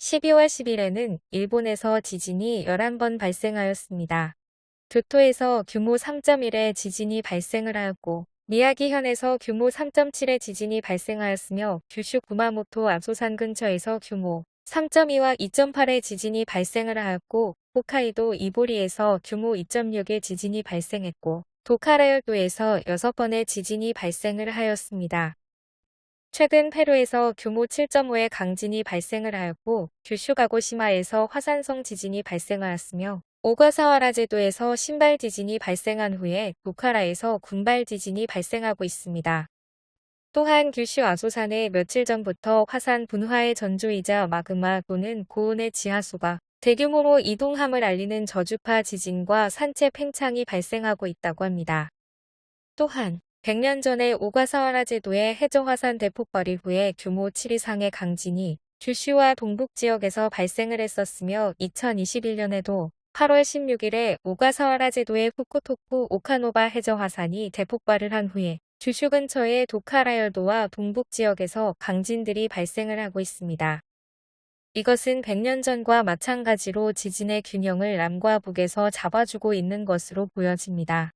12월 10일에는 일본에서 지진이 11번 발생하였습니다. 교토에서 규모 3.1의 지진이 발생을 하였고 미야기현에서 규모 3.7의 지진이 발생하였으며 규슈 구마모토 아소산 근처에서 규모 3.2와 2.8의 지진이 발생을 하였고 홋카이도 이보리에서 규모 2.6의 지진이 발생했고 도카라열도에서 6번의 지진이 발생을 하였습니다. 최근 페루에서 규모 7.5의 강진이 발생을 하였고 규슈 가고시마에서 화산성 지진이 발생하였으며 오가사와라 제도에서 신발 지진이 발생한 후에 도카라에서 군발 지진이 발생하고 있습니다. 또한 규슈 아소산에 며칠 전부터 화산 분화의 전조이자 마그마 또는 고온의 지하수가 대규모로 이동함을 알리는 저주파 지진과 산체 팽창이 발생하고 있다고 합니다. 또한 100년 전에 오가사와라 제도의 해저화산 대폭발 이 후에 규모 7 이상의 강진이 규슈와 동북 지역에서 발생을 했었으며 2021년에도 8월 16일에 오가사와라 제도의 후쿠토쿠 오카노바 해저화산이 대폭발을 한 후에 규슈 근처의 도카라열도와 동북 지역에서 강진들이 발생을 하고 있습니다. 이것은 100년 전과 마찬가지로 지진의 균형을 남과 북에서 잡아주고 있는 것으로 보여집니다.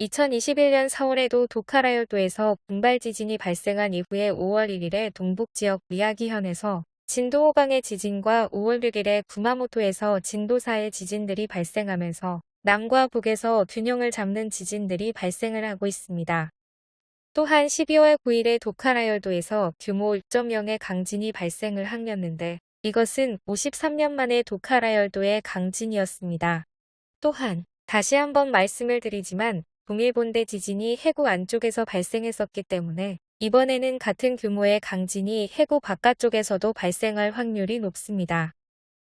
2021년 4월에도 도카라열도에서 분발 지진이 발생한 이후에 5월 1일에 동북 지역 미야기현에서 진도 5강의 지진과 5월 6일에 구마모토에서 진도 4의 지진들이 발생하면서 남과 북에서 균형을 잡는 지진들이 발생을 하고 있습니다. 또한 12월 9일에 도카라열도에서 규모 6.0의 강진이 발생을 하였는데 이것은 53년 만에 도카라열도의 강진이었습니다. 또한 다시 한번 말씀을 드리지만 동일본대 지진이 해구 안쪽에서 발생했었기 때문에 이번에는 같은 규모의 강진이 해구 바깥쪽에서도 발생할 확률이 높습니다.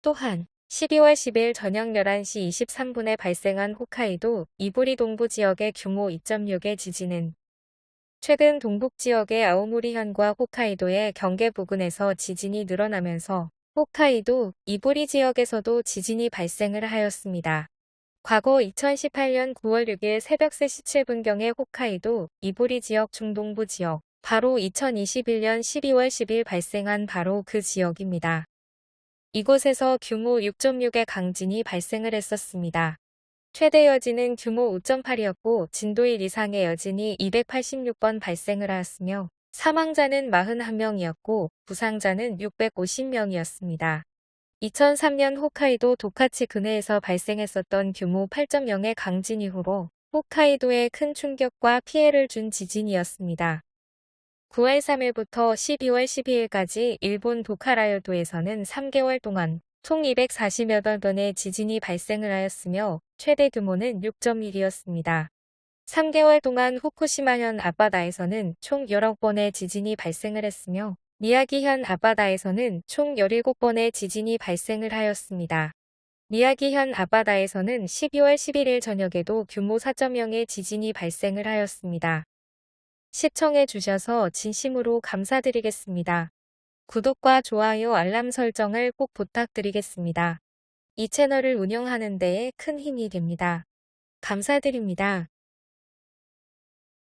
또한 12월 10일 저녁 11시 23분에 발생한 홋카이도 이보리 동부 지역의 규모 2.6의 지진은 최근 동북 지역의 아오모리현과 홋카이도의 경계 부근에서 지진이 늘어나면서 홋카이도 이보리 지역에서도 지진이 발생을 하였습니다. 과거 2018년 9월 6일 새벽 3시 7분경에 홋카이도 이보리 지역 중동부 지역 바로 2021년 12월 10일 발생한 바로 그 지역입니다. 이곳에서 규모 6.6의 강진이 발생을 했었습니다. 최대 여진은 규모 5.8이었고 진도 1 이상의 여진이 286번 발생을 하였으며 사망자는 41명이었고 부상자는 650명이었습니다. 2003년 홋카이도 도카치 근해에서 발생했었던 규모 8.0의 강진 이후로 홋카이도에 큰 충격과 피해를 준 지진이었습니다. 9월 3일부터 12월 12일까지 일본 도카라열도에서는 3개월 동안 총 248번의 지진이 발생을 하였으며 최대 규모는 6.1이었습니다. 3개월 동안 후쿠시마현 앞바다에서는 총 19번의 지진이 발생을 했으며 미야기현 앞바다에서는 총 17번의 지진이 발생을 하였습니다. 미야기현 앞바다에서는 12월 11일 저녁에도 규모 4.0의 지진이 발생을 하였습니다. 시청해 주셔서 진심으로 감사드리겠습니다. 구독과 좋아요 알람 설정을 꼭 부탁드리겠습니다. 이 채널을 운영하는 데에 큰 힘이 됩니다. 감사드립니다.